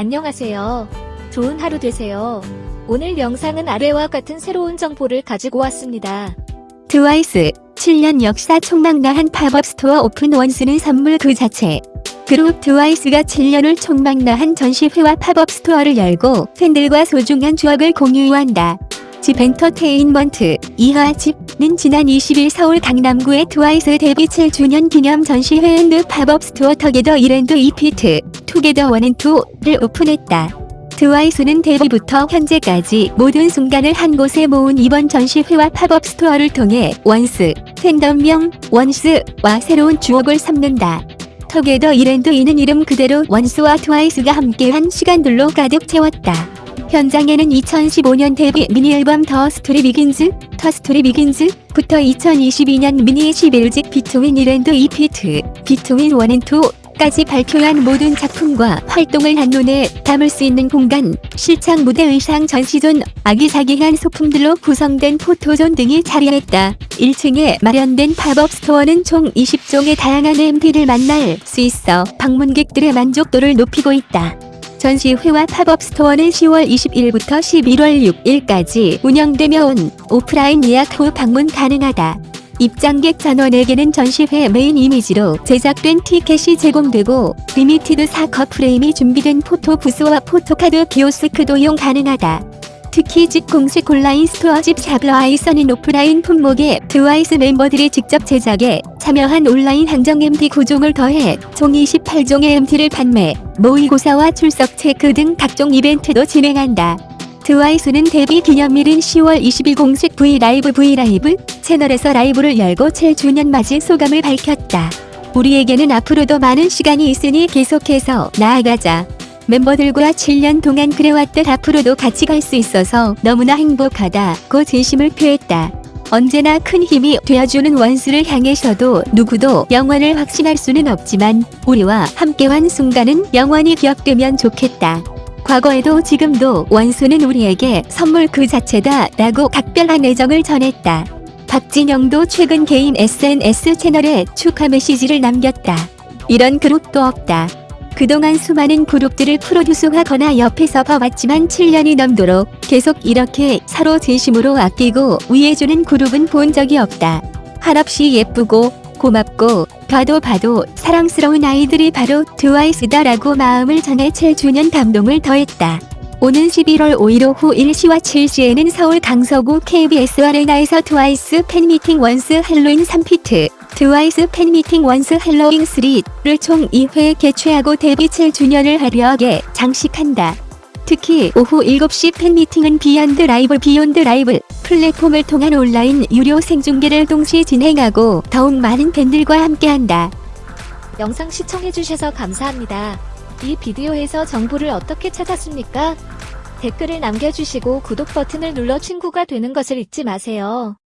안녕하세요. 좋은 하루 되세요. 오늘 영상은 아래와 같은 새로운 정보를 가지고 왔습니다. 트와이스 7년 역사 총망라한 팝업 스토어 오픈 원스는 선물 그 자체. 그룹 트와이스가 7년을 총망라한 전시회와 팝업 스토어를 열고 팬들과 소중한 추억을 공유한다. JYP 엔터테인먼트 이하 JYP는 지난 20일 서울 강남구의 트와이스 데뷔 7주년 기념 전시회 and 팝업 스토어 together 이랜드 이피트 Together One and Two를 오픈했다. 트와이스는 데뷔부터 현재까지 모든 순간을 한 곳에 모은 이번 전시회와 팝업 스토어를 통해 원스, 팬덤명 원스와 새로운 추억을 쌓는다. Together 일 and 이는 이름 그대로 원스와 트와이스가 함께한 시간들로 가득 채웠다. 현장에는 2015년 데뷔 미니 앨범 The Story Begins, The Story Begins 부터 2022년 미니 11집 Between 일 and 이피트, Between One and Two 까지 발표한 모든 작품과 활동을 한눈에 담을 수 있는 공간, 실착 무대 의상 전시존, 아기자기한 소품들로 구성된 포토존 등이 자리했다. 1층에 마련된 팝업 스토어는 총 20종의 다양한 MD를 만날 수 있어 방문객들의 만족도를 높이고 있다. 전시회와 팝업 스토어는 10월 21일부터 11월 6일까지 운영되며 온 오프라인 예약 후 방문 가능하다. 입장객 전원에게는 전시회 메인 이미지로 제작된 티켓이 제공되고 limited 4컷 프레임이 준비된 포토 부스와 포토카드 키오스크도 이용 가능하다. 특히 집 공식 온라인 스토어 집 샤블아이 선인 오프라인 품목에 트와이스 멤버들이 직접 제작에 참여한 온라인 한정 MD 9종을 더해 총 28종의 MD를 판매, 모의고사와 출석 체크 등 각종 이벤트도 진행한다. 트와이스는 데뷔 기념일인 10월 20일 공식 V LIVE V LIVE 채널에서 라이브를 열고 7주년 맞이 소감을 밝혔다. 우리에게는 앞으로도 많은 시간이 있으니 계속해서 나아가자. 멤버들과 7년 동안 그래왔듯 앞으로도 같이 갈 수 있어서 너무나 행복하다고 진심을 표했다. 언제나 큰 힘이 되어주는 원스를 향해서도 누구도 영원을 확신할 수는 없지만 우리와 함께한 순간은 영원히 기억되면 좋겠다. 과거에도 지금도 원수는 우리에게 선물 그 자체다 라고 각별한 애정을 전했다. 박진영도 최근 개인 SNS 채널에 축하 메시지를 남겼다. 이런 그룹도 없다. 그동안 수많은 그룹들을 프로듀스하거나 옆에서 봐왔지만 7년이 넘도록 계속 이렇게 서로 진심으로 아끼고 위해주는 그룹은 본 적이 없다. 한없이 예쁘고 고맙고 봐도 봐도 사랑스러운 아이들이 바로 트와이스다라고 마음을 전해 7주년 감동을 더했다. 오는 11월 5일 오후 1시와 7시에는 서울 강서구 KBS 아레나에서 트와이스 팬미팅 원스 할로윈 3피트, 트와이스 팬미팅 원스 할로윈 3를 총 2회 개최하고 데뷔 7주년을 화려하게 장식한다. 특히 오후 7시 팬미팅은 Beyond LIVE Beyond LIVE 플랫폼을 통한 온라인 유료 생중계를 동시 진행하고 더욱 많은 팬들과 함께한다. 영상 시청해주셔서 감사합니다. 이 비디오에서 정보를 어떻게 찾았습니까? 댓글을 남겨주시고 구독 버튼을 눌러 친구가 되는 것을 잊지 마세요.